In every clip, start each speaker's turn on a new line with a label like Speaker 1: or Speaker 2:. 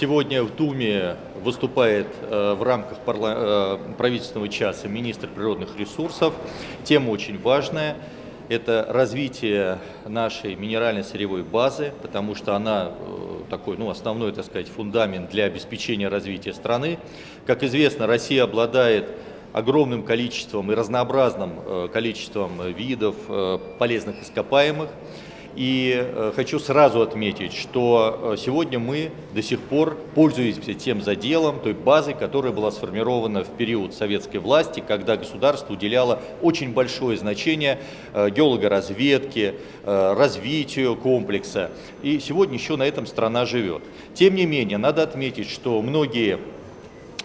Speaker 1: Сегодня в Думе выступает э, в рамках э, правительственного часа министр природных ресурсов. Тема очень важная. Это развитие нашей минеральной сырьевой базы, потому что она э, такой ну, основной, так сказать, фундамент для обеспечения развития страны. Как известно, Россия обладает огромным количеством и разнообразным количеством видов полезных ископаемых. И э, хочу сразу отметить, что э, сегодня мы до сих пор пользуемся тем заделом, той базой, которая была сформирована в период советской власти, когда государство уделяло очень большое значение э, геологоразведке, развитию комплекса. И сегодня еще на этом страна живет. Тем не менее, надо отметить, что многие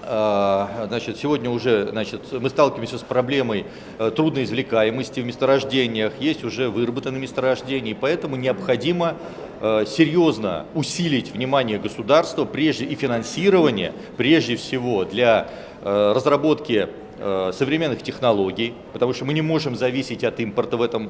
Speaker 1: значит, сегодня уже значит, мы сталкиваемся с проблемой э, трудной извлекаемости в месторождениях, есть уже выработанные месторождения, и поэтому необходимо э, серьезно усилить внимание государства прежде и финансирование, прежде всего для э, разработки современных технологий, потому что мы не можем зависеть от импорта в этом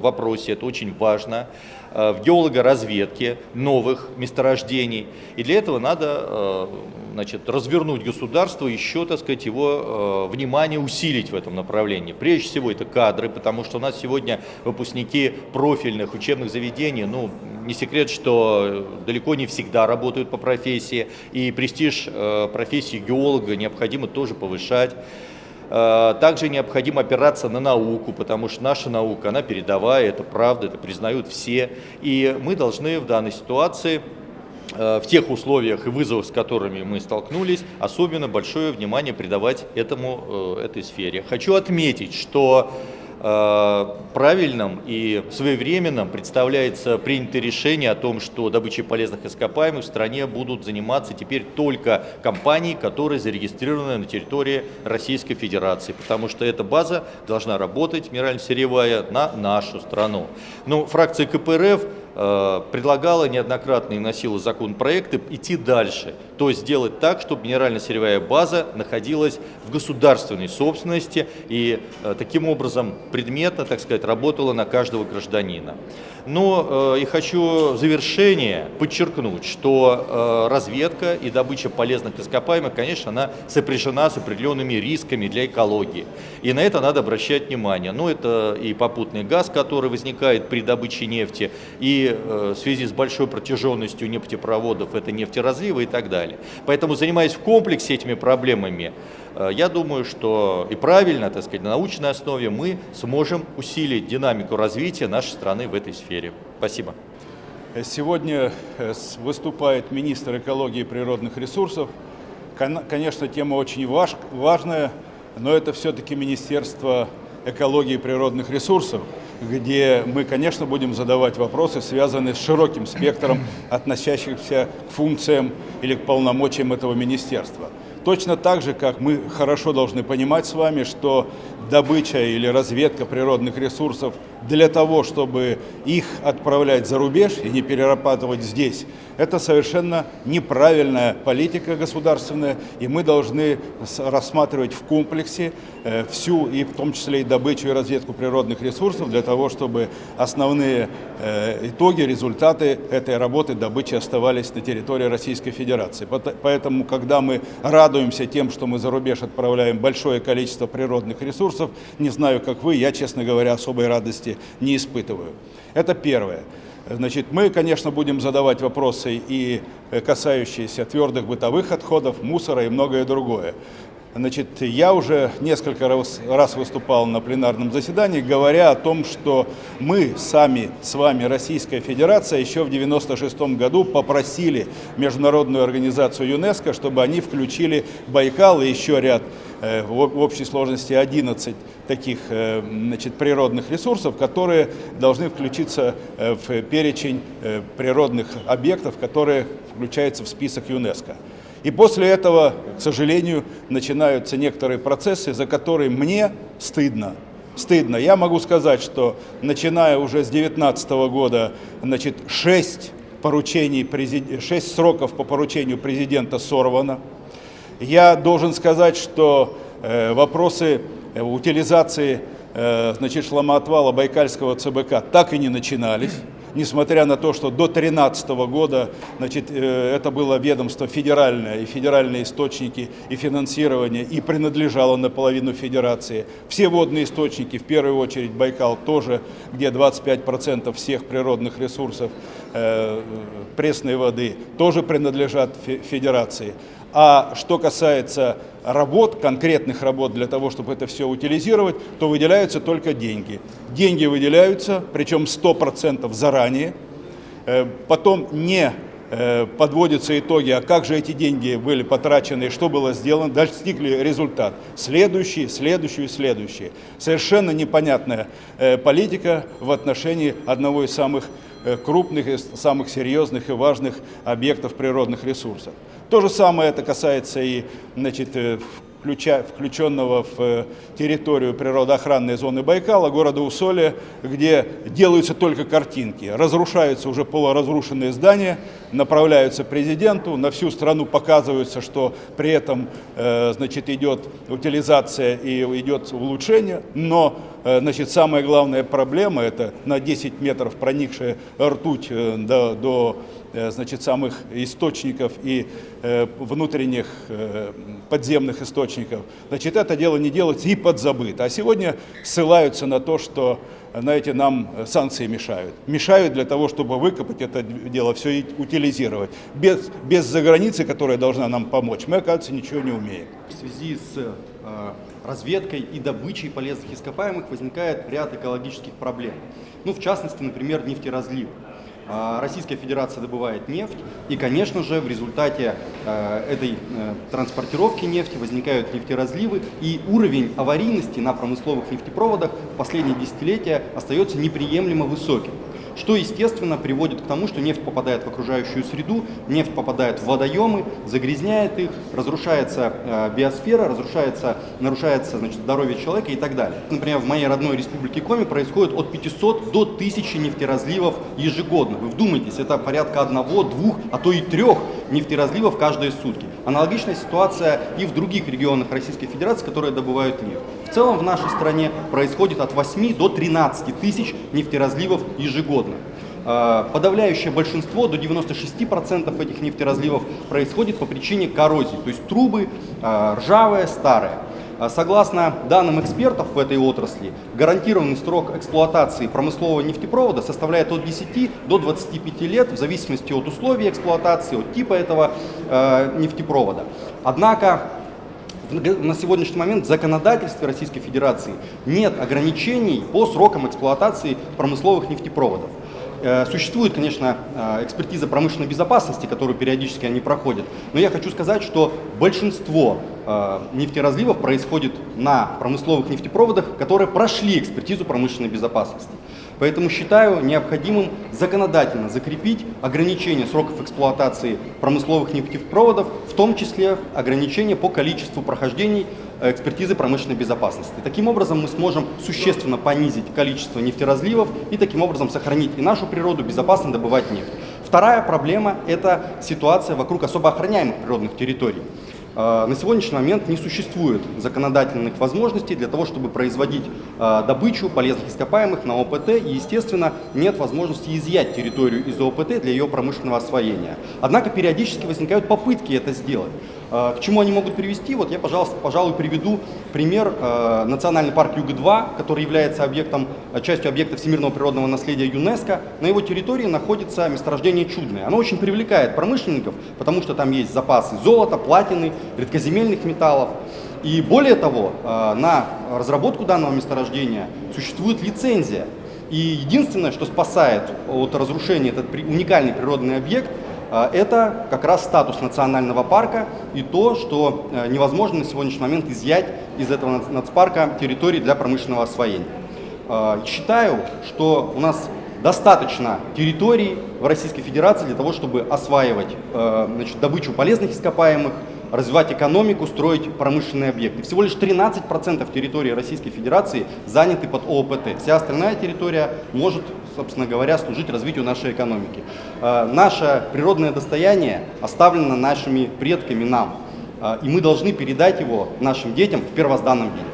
Speaker 1: вопросе, это очень важно, в геологоразведке новых месторождений. И для этого надо значит, развернуть государство, еще, так сказать, его э, внимание усилить в этом направлении. Прежде всего это кадры, потому что у нас сегодня выпускники профильных учебных заведений, ну, не секрет, что далеко не всегда работают по профессии, и престиж э, профессии геолога необходимо тоже повышать. Э, также необходимо опираться на науку, потому что наша наука, она передовая, это правда, это признают все. И мы должны в данной ситуации в тех условиях и вызовах, с которыми мы столкнулись, особенно большое внимание придавать этому, э, этой сфере. Хочу отметить, что э, правильным и своевременным представляется принятое решение о том, что добычей полезных ископаемых в стране будут заниматься теперь только компании, которые зарегистрированы на территории Российской Федерации, потому что эта база должна работать, минерально-сырьевая, на нашу страну. Но ну, фракция КПРФ Э, предлагала неоднократно и носила законопроекты идти дальше, то есть сделать так, чтобы минерально-сырьевая база находилась в государственной собственности и э, таким образом предметно, так сказать, работала на каждого гражданина. Но э, и хочу в завершение подчеркнуть, что разведка и добыча полезных ископаемых, конечно, она сопряжена с определенными рисками для экологии. И на это надо обращать внимание. Но это и попутный газ, который возникает при добыче нефти, и Э, в связи с большой протяженностью нефтепроводов это нефтеразливы и так далее. Поэтому, занимаясь в комплексе этими проблемами, э, я думаю, что и правильно, так сказать, на научной основе мы сможем усилить динамику развития нашей страны в этой сфере. Спасибо.
Speaker 2: Сегодня э, выступает министр экологии и природных ресурсов. Конечно, тема очень важная, но это все-таки Министерство экологии и природных ресурсов где мы, конечно, будем задавать вопросы, связанные с широким спектром относящихся к функциям или к полномочиям этого министерства. Точно так же, как мы хорошо должны понимать с вами, что добыча или разведка природных ресурсов для того, чтобы их отправлять за рубеж и не перерабатывать здесь, это совершенно неправильная политика государственная, и мы должны рассматривать в комплексе э, всю, и в том числе и добычу и разведку природных ресурсов, для того, чтобы основные э, итоги, результаты этой работы добычи оставались на территории Российской Федерации. Поэтому, когда мы радуемся тем, что мы за рубеж отправляем большое количество природных ресурсов, не знаю, как вы, я, честно говоря, особой радости не испытываю. Это первое. Значит, мы, конечно, будем задавать вопросы и э, касающиеся твердых бытовых отходов, мусора и многое другое. Значит, я уже несколько раз, раз выступал на пленарном заседании, говоря о том, что мы сами, с вами, Российская Федерация, еще в 1996 году попросили Международную организацию ЮНЕСКО, чтобы они включили Байкал и еще ряд Э, в общей сложности 11 таких э, значит, природных ресурсов, которые должны включиться э, в перечень природных объектов, которые включаются в список ЮНЕСКО. И после этого, к сожалению, начинаются некоторые процессы, за которые мне стыдно. Стыдно. Я могу сказать, что начиная уже с 2019 года, значит, 6 поручений, 6 сроков по поручению президента сорвано. Я должен сказать, что э, вопросы утилизации э, значит, шломоотвала Байкальского ЦБК так и не начинались. Несмотря на то, что до 2013 года значит, э, это было ведомство федеральное, и федеральные источники и финансирование, и принадлежало наполовину федерации. Все водные источники, в первую очередь Байкал тоже, где 25% всех природных ресурсов э, пресной воды, тоже принадлежат федерации. А что касается работ, конкретных работ для того, чтобы это все утилизировать, то выделяются только деньги. Деньги выделяются, причем 100% заранее. Э, потом не подводятся итоги, а как же эти деньги были потрачены, что было сделано, достигли результат. Следующий, следующий, следующий. Совершенно непонятная э, политика в отношении одного из самых крупных, и самых серьезных и важных объектов природных ресурсов. То же самое это касается и значит, э, включа, включенного в э, территорию природоохранной зоны Байкала, города Усолья, где делаются только картинки. Разрушаются уже полуразрушенные здания, направляются президенту, на всю страну показывается, что при этом э, значит, идет утилизация и идет улучшение, но значит, самая главная проблема – это на 10 метров проникшая ртуть до, до Э, значит, самых источников и э, внутренних э, подземных источников. Значит, это дело не делается и подзабыто. А сегодня ссылаются на то, что знаете, нам санкции мешают. Мешают для того, чтобы выкопать это дело, все и утилизировать. Без, без заграницы, которая должна нам помочь, мы, оказывается, ничего не умеем.
Speaker 3: В связи с э, разведкой и добычей полезных ископаемых возникает ряд экологических проблем. Ну, в частности, например, нефтеразлив. А, Российская Федерация добывает нефть, и, конечно же, в результате э, этой э, транспортировки нефти возникают нефтеразливы, и уровень аварийности на промысловых нефтепроводах в последние десятилетия остается неприемлемо высоким что, естественно, приводит к тому, что нефть попадает в окружающую среду, нефть попадает в водоемы, загрязняет их, разрушается э, биосфера, разрушается, нарушается значит, здоровье человека и так далее. Например, в моей родной республике Коми происходит от 500 до 1000 нефтеразливов ежегодно. Вы вдумайтесь, это порядка одного, двух, а то и трех нефтеразливов каждые сутки. Аналогичная ситуация и в других регионах Российской Федерации, которые добывают нефть. Целом в нашей стране происходит от 8 до 13 тысяч нефтеразливов ежегодно. А, подавляющее большинство, до 96% этих нефтеразливов происходит по причине коррозии, то есть трубы а, ржавые, старые. А, согласно данным экспертов в этой отрасли, гарантированный срок эксплуатации промыслового нефтепровода составляет от 10 до 25 лет в зависимости от условий эксплуатации, от типа этого э, нефтепровода. Однако на сегодняшний момент в законодательстве Российской Федерации нет ограничений по срокам эксплуатации промысловых нефтепроводов. Э, существует, конечно, э, экспертиза промышленной безопасности, которую периодически они проходят, но я хочу сказать, что большинство э, нефтеразливов происходит на промысловых нефтепроводах, которые прошли экспертизу промышленной безопасности. Поэтому считаю необходимым законодательно закрепить ограничение сроков эксплуатации промысловых нефтепроводов, в том числе ограничение по количеству прохождений экспертизы промышленной безопасности. Таким образом мы сможем существенно понизить количество нефтеразливов и таким образом сохранить и нашу природу, безопасно добывать нефть. Вторая проблема – это ситуация вокруг особо охраняемых природных территорий. А, на сегодняшний момент не существует законодательных возможностей для того, чтобы производить а, добычу полезных ископаемых на ОПТ, и, естественно, нет возможности изъять территорию из ОПТ для ее промышленного освоения. Однако периодически возникают попытки это сделать. А, к чему они могут привести? Вот я, пожалуйста, пожалуй, приведу пример национальный парк Юга-2, который является объектом, частью объекта всемирного природного наследия ЮНЕСКО. На его территории находится месторождение Чудное. Оно очень привлекает промышленников, потому что там есть запасы золота, платины, редкоземельных металлов. И более того, э, на разработку данного месторождения существует лицензия. И единственное, что спасает от разрушения этот уникальный природный объект, э, это как раз статус национального парка и то, что э, невозможно на сегодняшний момент изъять из этого нацпарка территории для промышленного освоения. Считаю, что у нас достаточно территорий в Российской Федерации для того, чтобы осваивать значит, добычу полезных ископаемых, развивать экономику, строить промышленные объекты. Всего лишь 13% территории Российской Федерации заняты под ООПТ. Вся остальная территория может, собственно говоря, служить развитию нашей экономики. Э, наше природное достояние оставлено нашими предками нам, э, и мы должны передать его нашим детям в первозданном виде.